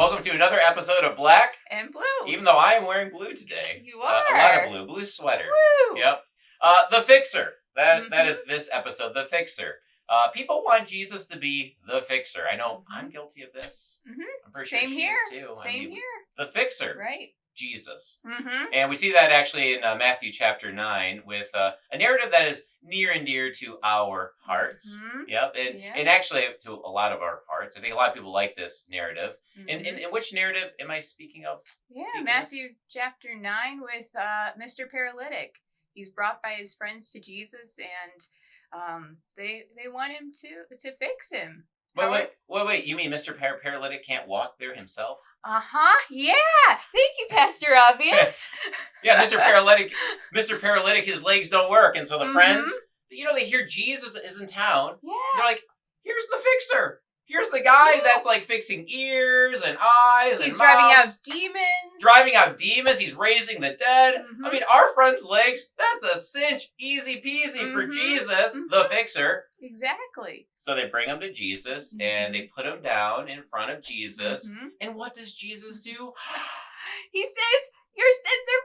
Welcome to another episode of Black. And blue. Even though I am wearing blue today, you Uh, are. a lot of blue, blue sweater. Woo. Yep. Uh, the Fixer. That that Mhm. is this episode. The Fixer. Uh, people want Jesus to be the Fixer. I know. I'm guilty of this. Mhm. I'm pretty Same sure she here. is too. I Same mean, here. The Fixer. Right. Jesus. Mm-hmm. And we see that actually in uh, Matthew chapter 9 with uh, a narrative that is near and dear to our hearts. Mhm. Yep. And, Yeah. and actually to a lot of our hearts. I think a lot of people like this narrative. And, Mhm. and, and which narrative am I speaking of? yeah, deaconess? Matthew chapter nine with uh, Mr. Paralytic. He's brought by his friends to Jesus, and um, they they want him to to fix him. Wait, wait, wait, wait. You mean Mr. Par- Paralytic can't walk there himself? Uh huh. Yeah. Thank you, Pastor Obvious. Yeah, Mr. Paralytic, Mr. Paralytic, his legs don't work. And so the Mhm. friends, you know, they hear Jesus is in town. yeah. They're like, here's the fixer. Here's the guy Yeah. that's like fixing ears and eyes He's and driving out demons. driving out demons. He's raising the dead. I Mhm. mean, our friend's legs, that's a cinch, easy peasy for Mhm. Jesus, the Mhm. fixer. Exactly. So they bring him to Jesus and they put him down in front of Jesus. Mhm. And what does Jesus do? He says, Your sins are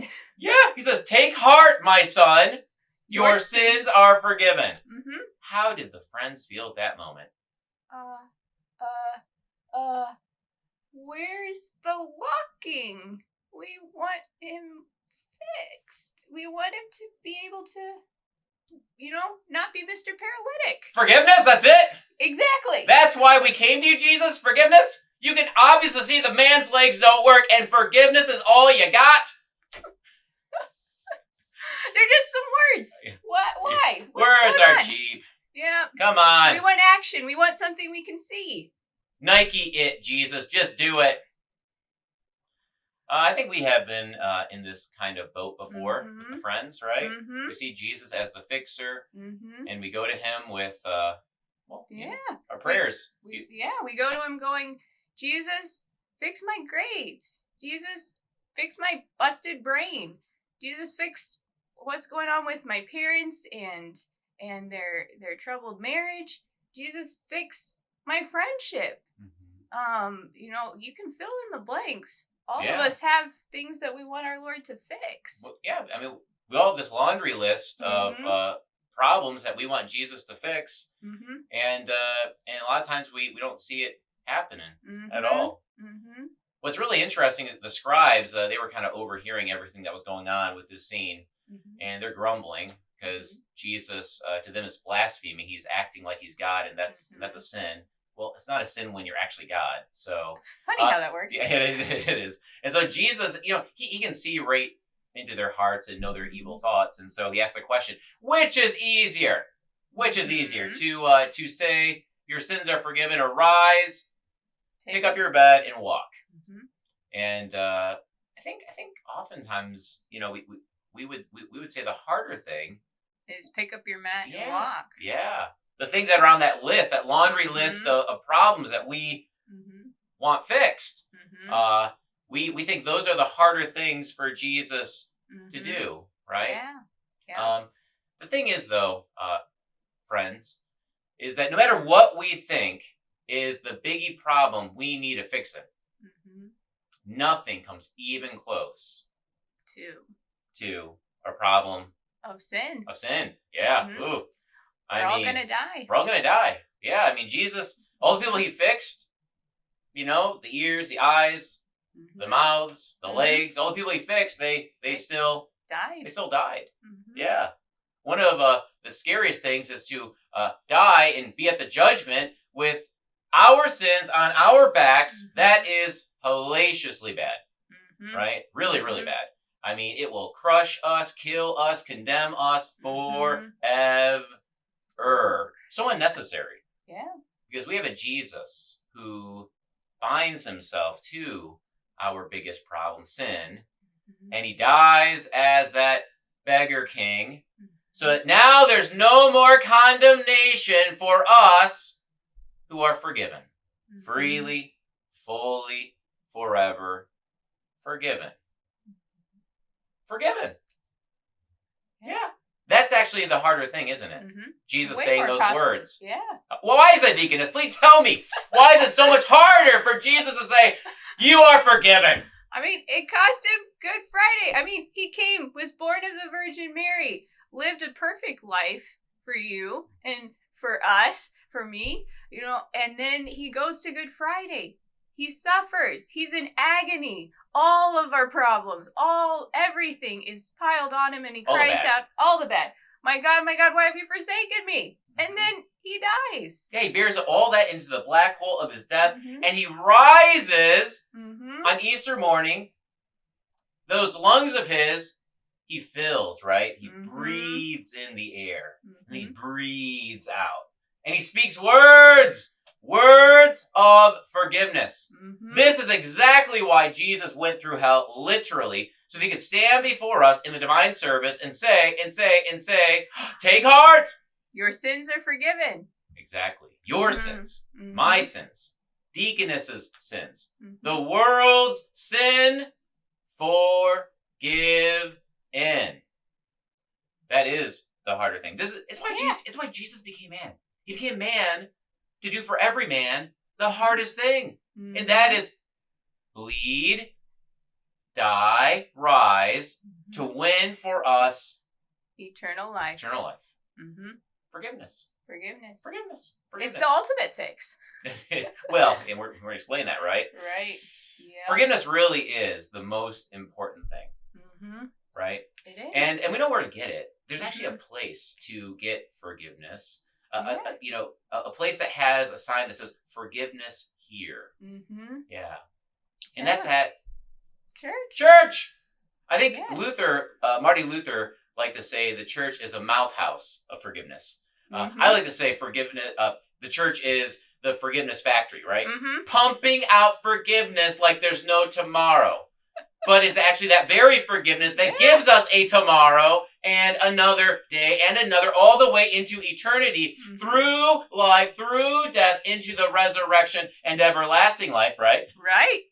forgiven. Yeah, he says, Take heart, my son. Your, Your sins are forgiven. Mm-hmm. How did the friends feel at that moment? Uh, uh, uh, where's the walking? We want him fixed. We want him to be able to, you know, not be Mr. Paralytic. Forgiveness, that's it? Exactly. That's why we came to you, Jesus? Forgiveness? You can obviously see the man's legs don't work, and forgiveness is all you got? They're just some words. Why? What's Words are on? cheap. Yeah. Come on. We want action. We want something we can see. Nike it, Jesus. Just do it. Uh, I think we have been uh, in this kind of boat before with the Mhm. friends, right? Mm-hmm. We see Jesus as the fixer, Mm-hmm. and we go to him with, uh, well, you know, Yeah. our prayers. We, yeah, we go to him going, Jesus, fix my grades. Jesus, fix my busted brain. Jesus, fix what's going on with my parents and and their their troubled marriage. Jesus, fix my friendship. Mhm. Um, you know, you can fill in the blanks. All Yeah. of us have things that we want our Lord to fix. Well, yeah, I mean, we all have this laundry list of Mhm. uh, problems that we want Jesus to fix, Mm-hmm. and uh, and a lot of times we, we don't see it happening mm-hmm. at all. Mm-hmm. What's really interesting is the scribes, uh, they were kind of overhearing everything that was going on with this scene, Mm-hmm. and they're grumbling because Jesus, uh, to them, is blaspheming. He's acting like he's God, and that's Mhm. that's a sin. Well, it's not a sin when you're actually God. So Funny Uh, how that works. yeah, it is. It is. And so Jesus, you know, he, he can see right into their hearts and know their Mm-hmm. evil thoughts. And so he asks the question, which is easier? Which is easier Mhm. to uh, to say your sins are forgiven, or rise, pick up your bed and walk? Mhm. And uh, I think I think oftentimes, you know, we, we, we would we, we would say the harder thing, Is pick up your mat and Yeah. walk. yeah, the things that are on that list, that laundry list Mhm. of, of problems that we Mm-hmm. want fixed. Mm-hmm. Uh, we we think those are the harder things for Jesus to do, right? Yeah. Yeah. Um, the thing is, though, uh, friends, is that no matter what we think is the biggie problem we need to fix it, mm-hmm. nothing comes even close Two. to our problem Of sin. of sin. Yeah. Mhm. Ooh. I We're all gonna die. we're all gonna die. Yeah. I mean, Jesus, all the people he fixed, you know, the ears, the eyes, the Mhm. mouths, the Mhm. legs, all the people he fixed, they they still Died. they still died. Mhm. Yeah. One of uh, the scariest things is to uh, die and be at the judgment with our sins on our backs. Mhm. That is hellaciously bad, Mhm. right? Really, really bad. I mean, it will crush us, kill us, condemn us forever. So unnecessary Yeah. because we have a Jesus who binds himself to our biggest problem, sin, Mhm. and he dies as that beggar king so that now there's no more condemnation for us who are forgiven Mhm. freely fully forever forgiven forgiven yeah that's actually the harder thing, isn't it? Mm-hmm. Jesus Way saying those costly. words. Yeah. Well, why is that, deaconess? Please tell me. Why is it so much harder for Jesus to say, "You are forgiven"? I mean, it cost him Good Friday. I mean, he came, was born of the Virgin Mary, lived a perfect life for you and for us, for me, you know, and then he goes to Good Friday. He suffers. He's in agony. All of our problems, all everything is piled on him and he All cries out, all the bad. My God, my God, why have you forsaken me? Mm-hmm. And then he dies. Yeah, he bears all that into the black hole of his death, Mhm. and he rises Mhm. on Easter morning. Those lungs of his, he fills, right? He Mhm. breathes in the air, and he Mhm. breathes out, and he speaks words, words of forgiveness. Mhm. This is exactly why Jesus went through hell, literally, so that he could stand before us in the divine service and say, and say, and say, Take heart! Your sins are forgiven. Exactly. Your Mhm. sins, Mhm. my sins, deaconess's sins, Mhm. the world's sin, forgive in. That is the harder thing. This is it's why Yeah. Jesus it's why Jesus became man. He became man to do for every man the hardest thing. And that Mhm. is bleed, die, rise to Mhm. win for us eternal life. eternal life. hmm Forgiveness. Forgiveness. Forgiveness. It's the ultimate fix. well, and we're, we're going to explain that, right? Right. Yeah. Forgiveness really is the most important thing, hmm right? It is. And and we know where to get it. There's actually a place to get forgiveness. Uh, a- a- you know, a, a place that has a sign that says forgiveness here. hmm Yeah. And that's at Church. church. I think Yes. Luther, uh, Marty Luther, liked to say the church is a mouth house of forgiveness. Uh, Mhm. I like to say forgiveness. Uh, the church is the forgiveness factory, right? Mhm. Pumping out forgiveness like there's no tomorrow. But it's actually that very forgiveness that Yeah. gives us a tomorrow and another day and another, all the way into eternity, Mhm. through life, through death, into the resurrection and everlasting life, right? Right.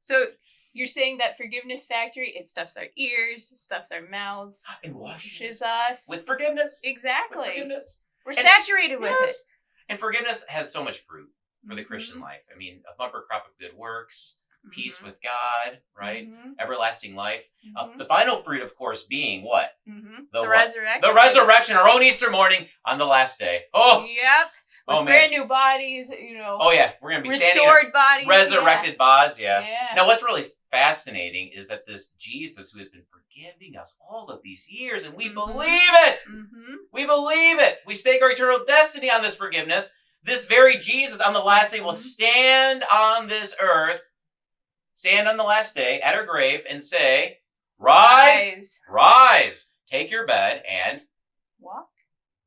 So you're saying that forgiveness factory, it stuffs our ears, stuffs our mouths, And washes us. with forgiveness. Exactly. With forgiveness. We're And- saturated with Yes. And forgiveness has so much fruit for the Mhm. Christian life. I mean, a bumper crop of good works, peace Mhm. with God, right? Mhm. Everlasting life. Uh, Mhm. the final fruit, of course, being what? Mhm. the The, what? resurrection. The resurrection, our own Easter morning on the last day. Oh, Yep. With Oh, man. brand new bodies, you know, oh yeah, we're gonna be restored bodies. resurrected bodies. Yeah. Yeah. yeah. Now, what's really fascinating is that this Jesus, who has been forgiving us all of these years, and we Mhm. believe it. hmm We believe it. We stake our eternal destiny on this forgiveness. This very Jesus on the last day will stand on this earth, stand on the last day at her grave and say, Rise, rise, take your bed and, Walk.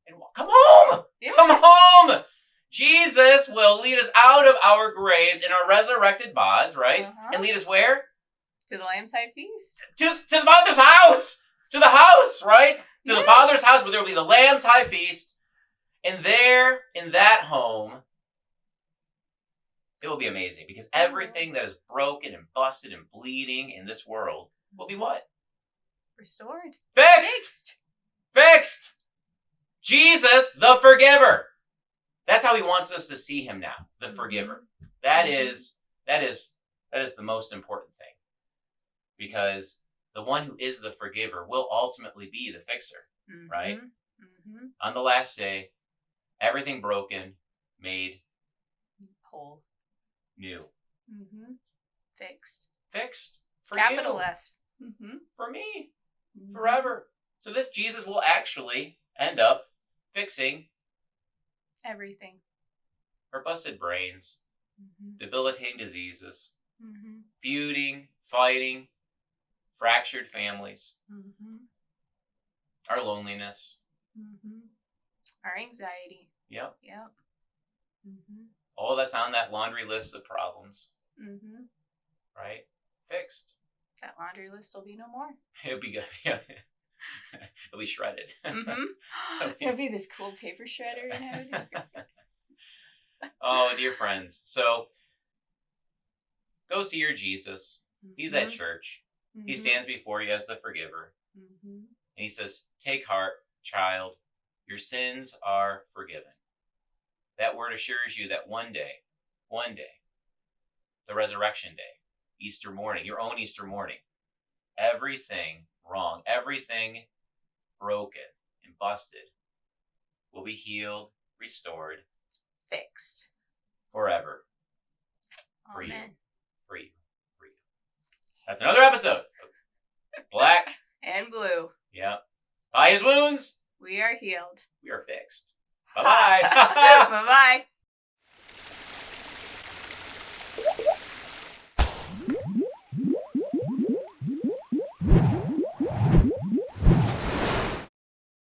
and walk. come home. Yeah. Come home. Jesus will lead us out of our graves in our resurrected bodies, right? Uh-huh. And lead us where? To the Lamb's High Feast. To, to the Father's house. To the house, right? To the Father's house where there will be the Lamb's high feast. And there, in that home, it will be amazing because Mm-hmm. everything that is broken and busted and bleeding in this world will be what? Restored. Fixed! Fixed. Fixed! Jesus, the forgiver. That's how he wants us to see him now, the Mhm. forgiver. That Mhm. is that is that is the most important thing. Because the one who is the forgiver will ultimately be the fixer. Right? hmm On the last day, everything broken, made Whole. New. Mm-hmm. Fixed. Fixed. For Capital you, F. hmm For me. Forever. So this Jesus will actually end up fixing Everything. our busted brains, hmm debilitating diseases, hmm feuding, fighting, fractured families, hmm our loneliness. Our anxiety. Yep. Yep. hmm All that's on that laundry list of problems, hmm right? Fixed. That laundry list will be no more. It'll be good. It'll be shredded. hmm There'll be this cool paper shredder and everything. oh, dear friends. So go see your Jesus. He's at church. He Mhm. stands before you as the forgiver. Mhm. And he says, Take heart, child, your sins are forgiven. That word assures you that one day, one day, the resurrection day, Easter morning, your own Easter morning, everything wrong, everything broken and busted will be healed, restored Fixed. forever for you. Amen. For you. For you. That's another episode. Black. And blue. yeah. By his wounds, We are healed. we are fixed. Bye bye. bye bye.